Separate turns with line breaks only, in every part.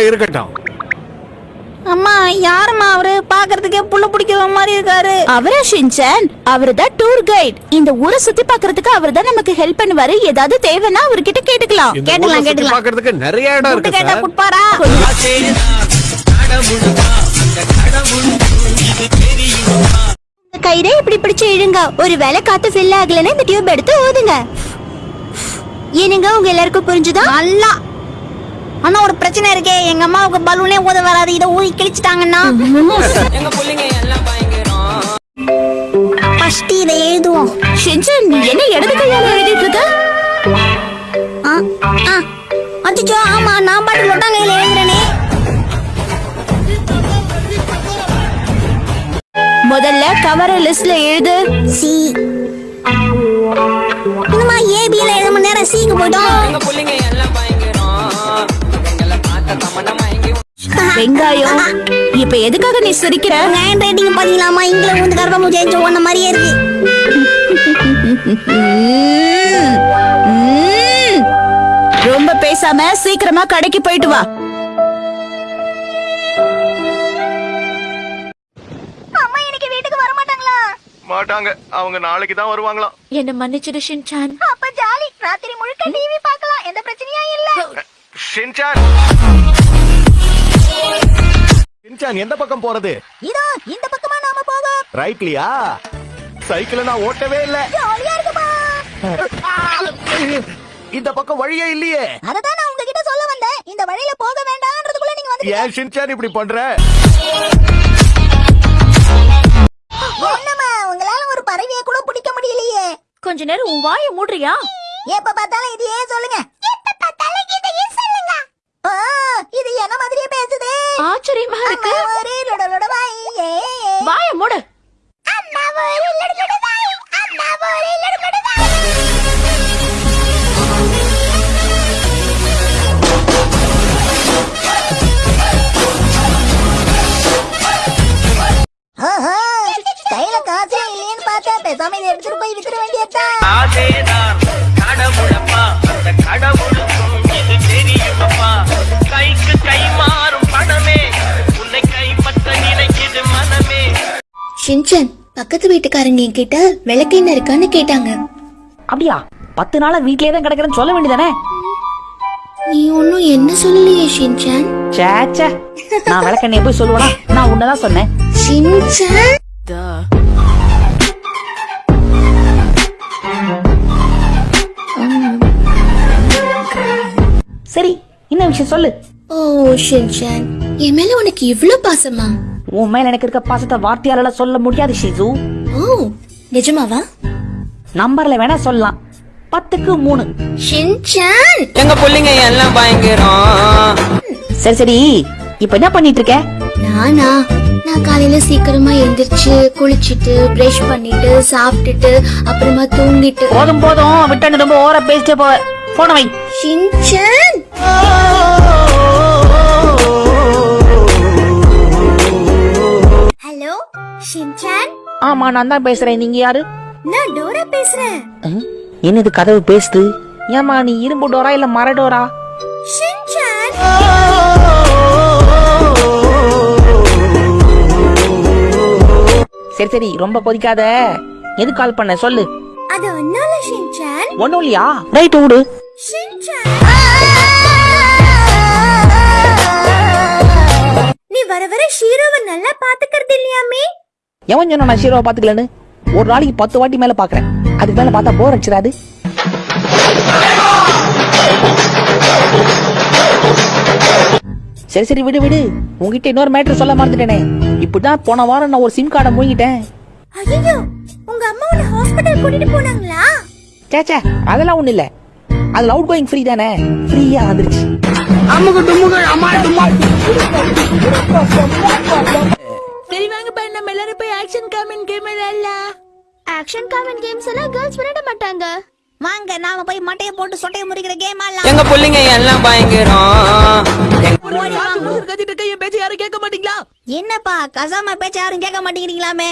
இருக்கட்டும்.
அம்மா யாரும்மா அவரு? பாக்குறதுக்கே புள்ள பிடிக்கிற மாதிரி இருக்காரு.
அவரா ஷின்சான்? அவரு தான் டூர் கைட் இந்த ஊரை சுத்தி பார்க்கிறதுக்கு அவர் தான் நமக்கு ஹெல்ப் பண்ணுவாரு. ஏதாவது தேவைன்னா அவர்கிட்ட கேட்டுக்கலாம்.
கேட்டுக்கலாம், கேட்டுக்கலாம்.
பார்க்கிறதுக்கு நிறைய இடம் இருக்கு
கேட்டா குட்பாரா?
கயிறை இப்படி பிடிச்சு இழுங்க. ஒரு வேலை காத்து ஃபில் ஆகலன்னா இந்த டியூப் எடுத்து ஊதுங்க ஏனுங்க உங்க எல்லாருக்கும் புரிஞ்சுதா?
நல்லா ஆனா ஒரு பிரச்சனை இருக்கே. எங்க அம்மாவுக்கு பலூனே ஊத வராது. இதை ஊதி கிழிச்சிட்டாங்கன்னா? ஃபர்ஸ்ட் இதை எழுதுவோம்.
நீ என்ன இடது கையால எழுதிட்டு இருக்க
ஆ, ஆ. அச்சச்சோ ஆமா நான் பாட்டு லொட்டாங்கையில எழுதுறேனே.
முதல்ல கவர லிஸ்ட்ல எழுது.
சி இன்னுமா ஏபியில எழுத மணி நேரம் சிக்கு போயிட்டோம்.
வெங்காயம். இப்ப எதுக்காக நீ சிரிக்கிற?
ஹேண்ட் ரைட்டிங் பாத்தீங்களாமா இங்கில வந்து கர்ப்பம் ஜெயிச்சு ஒன்ன மாதிரியே இருக்கு.
ரொம்ப பேசாம சீக்கிரமா கடைக்கு போயிட்டு வா.
அம்மா இன்னைக்கு வீட்டுக்கு வர மாட்டாங்களா?
மாட்டாங்க. அவங்க நாளைக்கு தான் வருவாங்களாம்.
என்ன மன்னிச்சிடு ஷின்சான்.
அப்ப ஜாலி. ராத்திரி முழுக்க டிவி பார்க்கலாம். எந்த பிரச்சனையும் இல்ல.
ஷின்சான்! ஷின்சான் எந்த பக்கம் போறது?
இதோ இந்த பக்கமா நாம போவோம்.
ரைட்லியா? சைக்கிள நான் ஓட்டவே இல்ல.
ஜாலியா இருக்குப்பா
இந்த பக்கம் வழியே இல்லையே.
அததான் நான் உங்ககிட்ட சொல்ல வந்தேன். இந்த வழியில போக வேண்டாம்ன்றதுக்குள்ள நீங்க வந்து
ஏன் ஷின்சான் இப்படி பண்ற?
என்னம்மா உங்களால ஒரு பறவையை கூட பிடிக்க முடியலையே.
கொஞ்ச நேரம் உன் வாயை மூடுறியா?
எப்ப பார்த்தாலும் இதையே சொல்லுங்க. எப்ப பார்த்தாலும் இதையே சொல்லுங்க. இது என்ன மாதிரியே பேசுது?
ஆச்சரியமா இருக்கு.
ஒரு லொட லொட வாய்.
வாய மூடு.
அம்மா ஒரு லொட லொட வாய், அம்மா ஒரு லொட லொட வாய். கையில காசே இல்லையேன்னு பார்த்தேன் பேசாம இதை எடுத்துட்டு போய் வித்துற வேண்டியதுதான்.
அதேதான்
ஷின்சன் பக்கத்து வீட்டுக்காரங்க என்கிட்ட விளக்கெண்ணெய் இருக்கான்னு கேட்டாங்க.
அப்படியா? பத்து நாளா வீட்லயே தான் கிடக்குறேன்னு சொல்ல வேண்டியதானே?
நீ ஒன்னும் என்ன சொல்லலையே ஷின்சான்
ச்சே ச்சே. நான் விளக்கண்ணைய போய் சொல்லுவேனா? நான் உன்னதான் சொன்னேன்.
ஷின்சான்
சரி என்ன விஷயம் சொல்லு.
ஓ ஷின்சான் என் மேல உனக்கு இவ்ளோ பாசமா?
உன் மேல எனக்கு இருக்க பாசத்தை வார்த்தையால சொல்ல முடியாது ஷிசு
ஓ நிஜமாவா?
நம்பர்ல வேணா சொல்லலாம். பத்துக்கு மூணு.
ஷின்சான்!
எங்க பிள்ளைங்க எல்லாம் பயங்கரம்.
சரி சரி. இப்ப என்ன பண்ணிட்டு இருக்க
நானா? நான் காலையில சீக்கிரமா எந்திரிச்சு குளிச்சிட்டு பிரஷ் பண்ணிட்டு சாப்பிட்டுட்டு அப்புறமா தூங்கிட்டு.
போதும் போதும். விட்டு ரொம்ப ஓர பேசிட்டே போ போன வை.
ஷின்சான்! ஷின்சான்?
ஆமா நான் தான் பேசுறேன். நீங்க யாரு?
நான் டோரா பேசுறேன்.
என்னது கதவு பேசுது? ஏமா நீ இரும்பு டோரா இல்ல மர டோரா?
ஷின்சான்?
சரி சரி ரொம்ப கொதிக்காத எது கால் பண்ண? சொல்லு.
அது ஒன்னால ஷின்சான்?
ஒண்ணும் இல்லையா? ரைட் விடு
ஷின்சான்? நீ வர வர ஷீரோவை நல்லா பாத்துக்கிறது இல்லையாமே
எவன் சொன்னா நான் ஷீரோவை பாத்துக்கலன்னு ஒரு நாளைக்கு பத்து வாட்டி மேல பாக்குறேன் அதுக்கு மேல பார்த்தா போர் அடிச்சிடாது. சரி சரி விடு விடு. உங்ககிட்ட இன்னொரு மேட்ரு சொல்ல மறந்துட்டேனே. இப்படிதான் போன வாரம் நான் ஒரு சிம் கார்டை மூங்கிட்டேன்
ஐயோ உங்க அம்மா உன்னை ஹாஸ்பிடல் கூட்டிட்டு போனாங்களா?
சேச்சே அதெல்லாம் ஒண்ணு இல்ல. அதுல அவுட் கோயிங் ஃப்ரீ தானே ஃப்ரீயா வந்துருச்சு
சரி வாங்க பா நம்ம எல்லாரும் போய் ஆக்ஷன் காமெண்ட் கேம் விளையாடலாம். ஆக்ஷன் காமெண்ட் கேம்ஸ் எல்லாம் கேர்ள்ஸ் விளையாட மாட்டாங்க.
வாங்க நாம போய் மட்டையை போட்டு சொட்டையை முறிக்கிற கேம் ஆடலாம்.
எங்க பிள்ளைங்க எல்லாம் பயங்கரம்.
கத்திட்டு இருக்க என் பேச்சு யாரும் கேட்க மாட்டீங்களா?
என்னப்பா கசாம பேச்ச யாரும் கேட்க மாட்டேங்கிறீங்களாமே?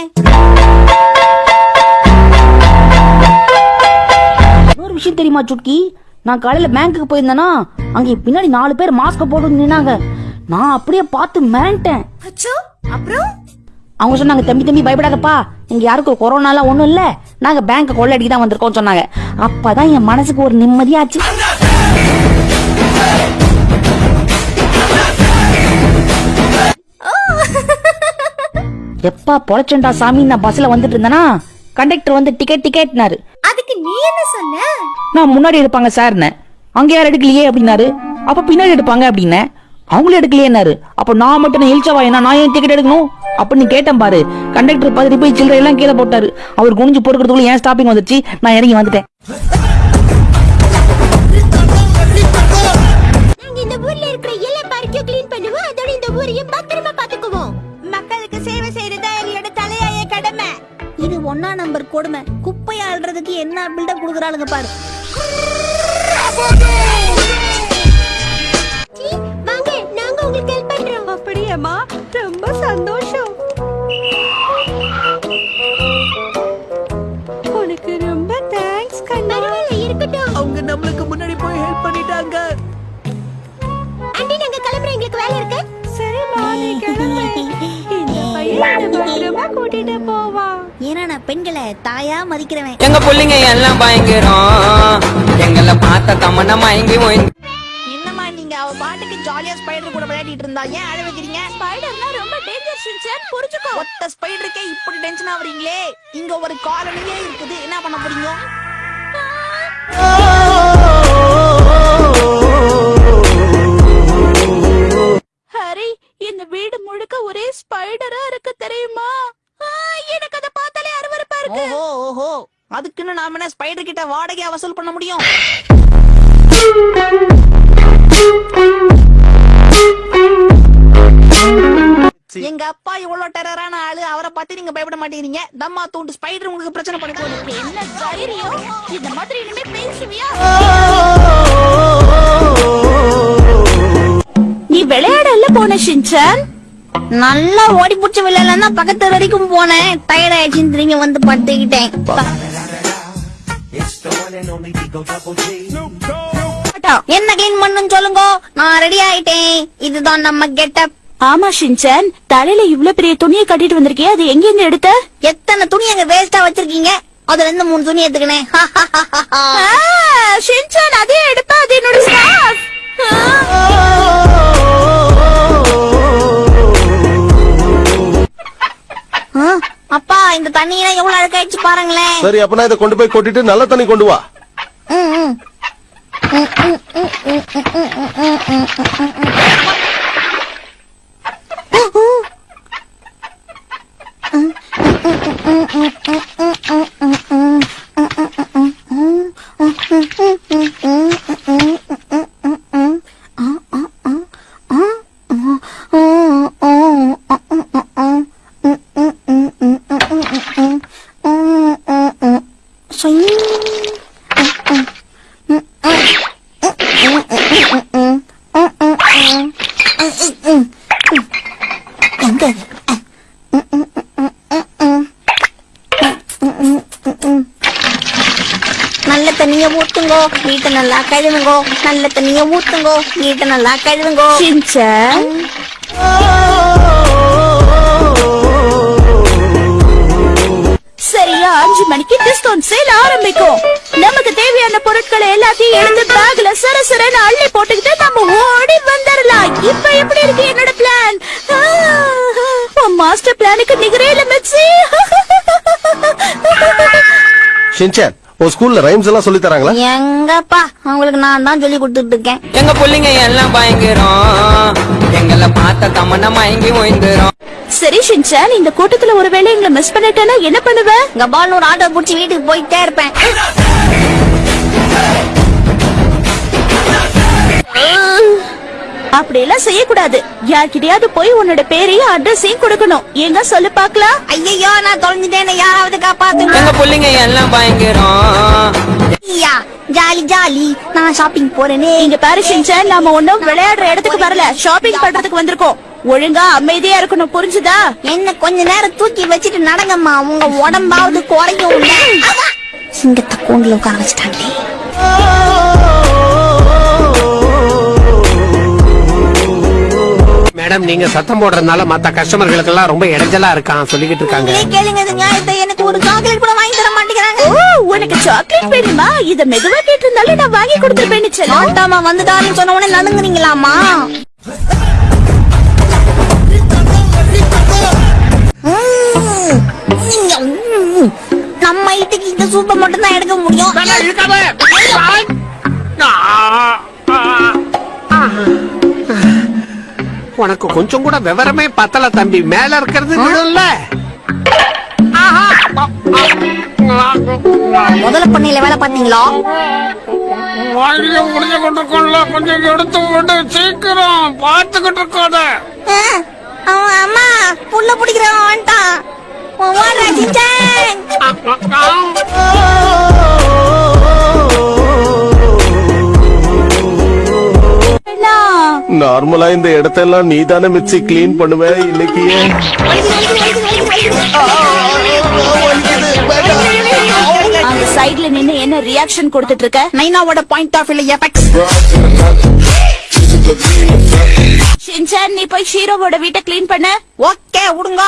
இன்னொரு விஷயம் தெரியுமா சுட்கி? நான் காலையில பேங்க்குக்கு போயிருந்தேனா அங்க பின்னாடி நாலு பேர் மாஸ்க் போட்டு நின்னாங்க. நான் அப்படியே பார்த்து மிரண்டேன்.
அச்சோ அப்புறம்?
அவங்க சொன்னாங்க தம்பி தம்பி பயப்படாதப்பா. இங்க யாருக்கும் கொரோனாலாம் ஒண்ணும் இல்ல. நாங்க பேங்க் கொள்ளடிக்கு தான் வந்திருக்கோம் சொன்னாங்க. அப்பதான் என் மனசுக்கு ஒரு நிம்மதியாச்சு. எப்பா பொழைச்சண்டா சாமி நான் பஸ்ல வந்துட்டு இருந்தேனா? கண்டக்டர் வந்து டிக்கெட் டிக்கெட்னாரு
அதுக்கு நீ என்ன சொன்ன?
நான் முன்னாடி எடுப்பாங்க சார்னு அங்க யாரும் எடுக்கலையே அப்படின்னாரு. அப்ப பின்னாடி எடுப்பாங்க அப்படின்னேன். அவங்களும் எடுக்கலையேனாரு அப்ப நான் மட்டும் இழிச்சவா என்ன? நான் ஏன் டிக்கெட் எடுக்கணும்? அப்படின்னு கேட்டேன் பாரு. கண்டக்டர் பார்த்துட்டு போய் சில்லறை எல்லாம் கீழே போட்டாரு. அவர் குனிஞ்சு பொறுக்கிறதுக்குள்ள ஏன் ஸ்டாப்பிங் வந்துருச்சு. நான் இறங்கி வந்துட்டேன்.
இந்த இருக்கிற க்ளீன் இந்த ஊரையும் மக்களுக்கு சேவை தலையாய கடமை.
இது ஒன்னா நம்பர் கொடுமை. குப்பை ஆள்றதுக்கு என்ன பில்டப் கொடுக்குறாளுங்க பாரு.
அப்படியேம்மா ரொம்ப சந்தோஷம். உனக்கு ரொம்ப தேங்க்ஸ் கண்ணா. இருக்கட்டும்.
அவங்க நம்மளுக்கு முன்னாடி போய் ஹெல்ப் பண்ணிட்டாங்க.
ஆண்டி நாங்க கிளம்புறோம். எங்களுக்கு வேலை இருக்கு. சரிம்மா நீ கிளம்பு. இந்த பையன் பத்திரமா கூட்டிட்டு போவா.
ஏன்னா நான் பெண்களை தாயா மதிக்கிறவன்.
எங்க புள்ளைங்க எல்லாம் பயங்கரம். எங்களை பார்த்த தமன்னா மயங்கி
நீங்க அவ பாட்டுக்கு ஜாலியா ஸ்பைடர் கூட விளையாடிட்டு இருந்தா. ஏன் அழ வைக்கிறீங்க? ஸ்பைடர்னா ரொம்ப டேஞ்சர் ஷின்சான் புரிஞ்சுக்கோ. ஒத்த ஸ்பைடருக்கே இப்படி டென்ஷன் ஆவறீங்களே? இங்க ஒரு காலனியே இருக்குது. என்ன பண்ண போறீங்க
ஹரி இந்த வீடு முழுக்க ஒரே ஸ்பைடரா இருக்கு தெரியுமா? எனக்கு அதை பார்த்தாலே அருவருப்பா இருக்கு.
ஓஹோ ஓஹோ. அதுக்குன்னு நாம என்ன ஸ்பைடர் கிட்ட வாடகையா வசூல் பண்ண முடியும்? நீங்க பயப்பட மாட்டேங்கிறீங்க. தம்மா தூண்டு ஸ்பைடர் உங்களுக்கு பிரச்சனை பண்ணுது
என்ன தைரியம்? இந்த மாதிரி இனிமே பேசுவியா? நீ விளையாடல போன ஷின்சான்
நல்லா ஓடி பிடிச்ச விளையாடலாம் தான் பக்கத்து வரைக்கும் போனேன். டயர்ட் ஆயிடுச்சுன்னு திரும்பி வந்து படுத்துக்கிட்டேன். என்ன கிளீன் பண்ணுன்னு சொல்லுங்க. நான் ரெடி ஆயிட்டேன். இதுதான் நம்ம கெட்டப்
ஆமா ஷின்சான் தலையில இவ்ளோ பெரிய துணியை கட்டிட்டு வந்திருக்கியே அது எங்க இருந்து எடுத்த
எத்தனை துணி அங்க வேஸ்டா வச்சிருக்கீங்க அதுல இருந்து மூணு துணி எடுத்துக்கினேன்
ஆ, ஷின்சான் அதே எடுப்பா அது என்னோட ஸ்கார்ஃப்
அப்பா இந்த தண்ணியெல்லாம் எவ்வளவு அழுக்காயிடுச்சு பாருங்களேன்
சரி அப்பனா இதை கொண்டு போய் கொட்டிட்டு நல்ல தண்ணி கொண்டு வா
ம், ம். எங்க Mm-hmm. நல்ல தண்ணிய ஊத்துங்கோ வீட்டை நல்லா கழுவுங்கோ நல்ல தண்ணிய ஊத்துங்கோ வீட்டை நல்லா கழுவுங்கோ.
சரியா அஞ்சு மணிக்கு டிஸ்கவுண்ட் சேல் ஆரம்பிக்கும். நமக்கு தேவையான பொருட்களை எல்லாத்தையும் எடுத்து பேக்ல சரசரன்னு அள்ளி போட்டுக்கிட்டு நம்ம ஓடி வந்துடலாம் இப்ப எப்படி இருக்கு என்னோட பிளான் மாஸ்டர் பிளானுக்கு நிகரே இல்ல மெச்சி
உன் ஸ்கூல்ல ரைம்ஸ் எல்லாம் சொல்லி தராங்களா?
எங்கப்பா அவங்களுக்கு நான் தான் சொல்லி கொடுத்துட்டு இருக்கேன்.
எங்க புள்ளைங்க எல்லாம் பயங்கரம். எங்களை பார்த்த தமன்னா மயங்கி ஓய்ந்துரும்.
சரி ஷின்சான் இந்த கூட்டத்துல ஒருவேளை எங்களை மிஸ் பண்ணிட்டேன்னா என்ன பண்ணுவ?
இங்க பால் ஒரு ஆட்டோ புடிச்சு வீட்டுக்கு போயிட்டே இருப்பேன்.
அப்படி எல்லாம் செய்யக்கூடாது. யார்கிட்டயாவது போய் உன்னோட பேரையும் அட்ரஸையும் கொடுக்கணும். எங்க சொல்லு பாக்கலாம்
ஐயோ நான் தொலைஞ்சிட்டேன். யாராவது காப்பாத்துங்க.
எங்க புள்ளைங்க எல்லாம் பயங்கரம்.
ஐயா ஜாலி ஜாலி. நான் ஷாப்பிங் போறேனே.
இங்க பாரு ஷின்சான் நாம ஒண்ணும் விளையாடுற இடத்துக்கு வரல. ஷாப்பிங் பண்றதுக்கு வந்திருக்கோம். ஒழுங்கா அமைதியா இருக்கணும். புரிஞ்சுதா?
என்ன கொஞ்ச நேரம் தூக்கி வச்சுட்டு நடங்கம்மா. உங்க உடம்பாவது குறையும். சிங்கத்தை கூண்டுல உட்கார வச்சுட்டாங்களே.
மேடம் நீங்க சத்தம் போடுறதுனால மத்த கஸ்டமர்களுக்கு எல்லாம் ரொம்ப இடைஞ்சலா இருக்கான் சொல்லிக்கிட்டு இருக்காங்க.
கேளுங்க இந்த நியாயத்தை எனக்கு ஒரு சாக்லேட் கூட வாங்கி தர மாட்டேங்கிறாங்க.
ஓ உனக்கு சாக்லேட் வேணுமா? இத மெதுவா கேட்டிருந்தாலும் நான் வாங்கி கொடுத்துருப்பேன்னு செல்லம்
ஆட்டாமா வந்துட்டாருன்னு சொன்ன உடனே நடுங்குறீங்களாமா. நம்ம வீட்டுக்கு இந்த சூப்பை மட்டும் தான் எடுக்க முடியும்.
உனக்கு கொஞ்சம் கூட விவரமே பத்தல தம்பி. மேல இருக்கிறது விழும்ல ஆஹா.
முதல்ல பண்ணையில வேலை பாத்தீங்களா
வாழ்க்கைய முடிஞ்சு கொண்டிருக்கோம்ல கொஞ்சம் எடுத்து விட்டு சீக்கிரம் பார்த்துக்கிட்டு இருக்காத.
அம்மா புள்ள பிடிக்கிறவன் வந்துட்டான்.
நார்மலா இந்த இடத்தெல்லாம் நீ தானே மிச்சி கிளீன் பண்ணுவ இன்னைக்கு ஏன்?
அந்த சைடுல நின்னு என்ன ரியாக்ஷன் கொடுத்துட்டு இருக்க
நைனாவோட பாயிண்ட் ஆஃப் வியூல எஃபெக்ட்ஸ்
ஷின்சான் நீ போய் ஷீரோவோட வீட்டை க்ளீன் பண்ண.
ஓகே விடுங்க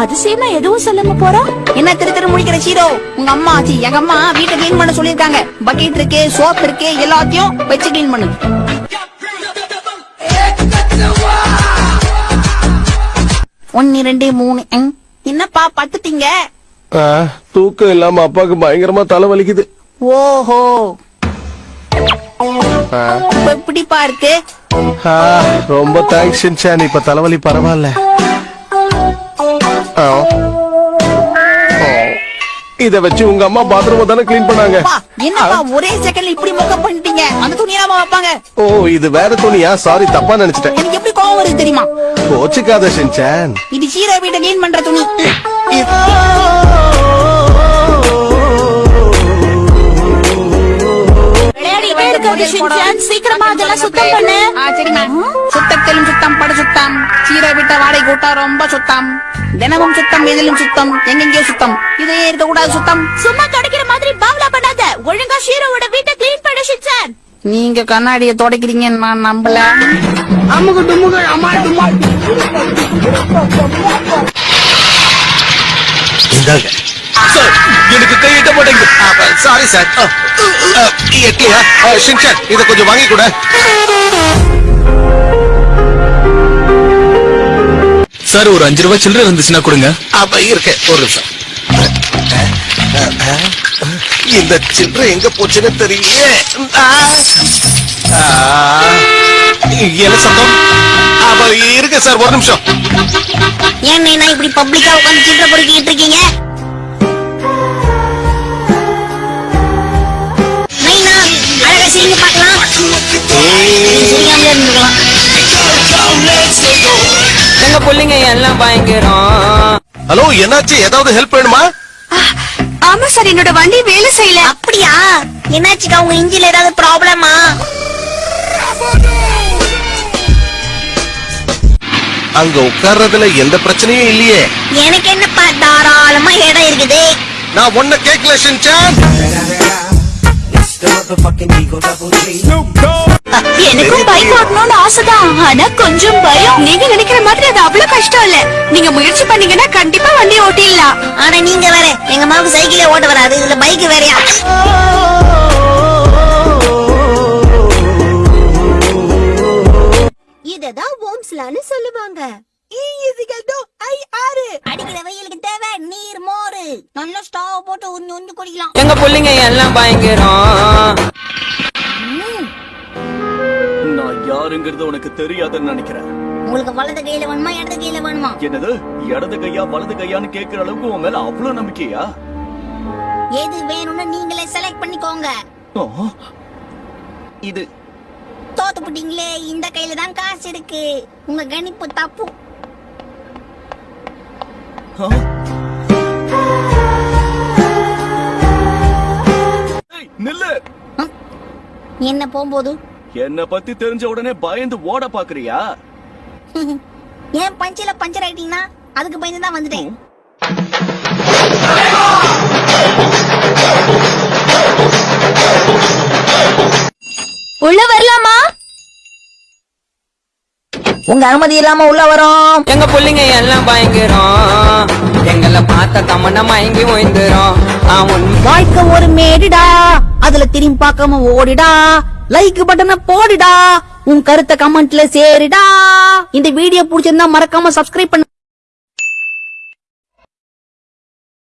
அதிசயமா எதுவும் சொல்லாம போறோம்
என்ன திரு திரு முடிக்கிற ஹீரோ உங்க அம்மா ஆச்சி எங்க அம்மா வீட்டை க்ளீன் பண்ண சொல்லிருக்காங்க பக்கெட் இருக்கு சோப் இருக்கு எல்லாத்தையும் வச்சு க்ளீன் பண்ணு. ஒன்னு ரெண்டு மூணு. என்னப்பா பத்துட்டீங்க
தூக்கம் இல்லாம அப்பாக்கு பயங்கரமா தலை வலிக்குது.
ஓஹோ. எப்படிப்பா இருக்கு.
ரொம்ப தேங்க்ஸ் ஷின்சான் இப்ப தலைவலி பரவாயில்ல. இத வச்சு உங்க அம்மா பாத்ரூம் தானே கிளீன் பண்ணாங்க.
என்னப்பா ஒரே செகண்ட்ல இப்படி மொக்க பண்ணிட்டீங்க? அந்த துணியெல்லாம் வைப்பாங்க.
ஓ இது வேற துணியா? சாரி தப்பா நினைச்சிட்டேன்.
எனக்கு எப்படி கோவம் வருது தெரியுமா?
கோச்சுக்காத ஷின்சான்
இது ஹீரோ வீட்டை க்ளீன் பண்ற துணி.
சீக்கிரமா அதெல்லாம் சுத்தம் பண்ணு.
சுத்தத்திலும் சுத்தம் படு சுத்தம். சீரை விட்ட வாடகை கூட்டா ரொம்ப சுத்தம். தினமும் சுத்தம் எதிலும் சுத்தம் எங்கெங்கயோ சுத்தம். இதே இருக்க கூடாது சுத்தம்.
சும்மா கிடைக்கிற மாதிரி பாவலா பண்ணாத. ஒழுங்கா ஷீரோவோட வீட்டை க்ளீன் பண்ணு
நீங்க கண்ணாடியை துடைக்கிறீங்கன்னு நான் நம்பல.
அமுகு டுமுகு அம்மா டுமா
இந்தாங்க. சார் எனக்கு கையிட்ட மாட்டேங்குது. சாரி சார் எட்லியா ஷின்சான் இத கொஞ்சம் வாங்கி கூட.
சார் ஒரு அஞ்சு ரூபாய் சில்லறை இருந்துச்சுன்னா கொடுங்க.
அப்ப இருக்கு. ஒரு நிமிஷம். இந்த சில்லறை எங்க போச்சுன்னு. ஆ. என்ன சத்தம்? அப்ப இருக்கு சார் ஒரு நிமிஷம்.
ஏன் நைனா இப்படி பப்ளிக்கா உட்காந்து சில்லறை பொறுக்கிட்டு இருக்கீங்க?
எங்க புள்ளைங்க எல்லாம் பயங்கரம்.
ஹலோ என்னாச்சு? ஏதாவது ஹெல்ப் வேணுமா?
ஆமா சார் என்னோட வண்டி வேலை செய்யல.
அப்படியா? என்னாச்சுக்கா உங்க இன்ஜின்ல ஏதாவது ப்ராப்ளமா?
அங்க உட்கார்றதுல எந்த பிரச்சனையும் இல்லையே.
எனக்கு என்னப்பா தாராளமா இடம் இருக்குது.
நான் ஒன்ன கேட்கல ஷின்சான்
எனக்கும் பைக் ஓட்டணும்னு ஆசைதான். ஆனா கொஞ்சம் பயம். நீங்க நினைக்கிற மாதிரி அது அவ்வளவு கஷ்டம் இல்ல. நீங்க முயற்சி பண்ணீங்கன்னா கண்டிப்பா வண்டி ஓட்டிடலாம்.
ஆனா நீங்க வேற எங்க அம்மாவுக்கு சைக்கிளே ஓட்ட வராது. இதுல பைக் வேறயா?
இததான் ஓம்ஸ்லான்னு சொல்லுவாங்க.
அடிக்கிற வெயிலுக்கு தேவை நீர் மோரு. நல்ல ஸ்டவ் போட்டு உறிஞ்சு உறிஞ்சு குடிக்கலாம்.
எங்க புள்ளைங்க எல்லாம் பயங்கரம்.
யாருங்கிறது உனக்கு தெரியாதுன்னு நினைக்கிறேன்.
உங்களுக்கு வலது கையில வேணுமா இடது கையில வேணுமா?
என்னது? இடது கையா வலது கையான்னு கேக்குற அளவுக்கு உன் மேல அவ்வளவு நம்பிக்கையா?
எது வேணும்னு நீங்களே செலக்ட் பண்ணிக்கோங்க.
இது.
தோத்து புட்டீங்களே இந்த கையில தான் காசு இருக்கு. உங்க கணிப்பு தப்பு.
நில்லு.
என்ன போகும்போது?
என்ன பத்தி தெரிஞ்ச உடனே பயந்து ஓட பாக்குறியா?
ஏன் பஞ்சில பஞ்சர் ஆயிட்டீங்கன்னா அதுக்கு பயந்து தான் வந்துட்டேன்.
உள்ள வரலாமா?
உங்க அனுமதி இல்லாம உள்ள வரோம்.
எங்க புள்ளைங்க எல்லாம் பயங்கரம். எங்களை பார்த்த தமன்னா மயங்கி ஓய்ந்துரும். அவன்
வாழ்க்கை ஒரு மேடுடா. அதுல திரும்பி பார்க்காம ஓடிடா. லைக் பட்டனை போடுடா. உன் கருத்தை கமெண்ட்ல சேருடா. இந்த வீடியோ பிடிச்சிருந்தா மறக்காம சப்ஸ்கிரைப் பண்ணு.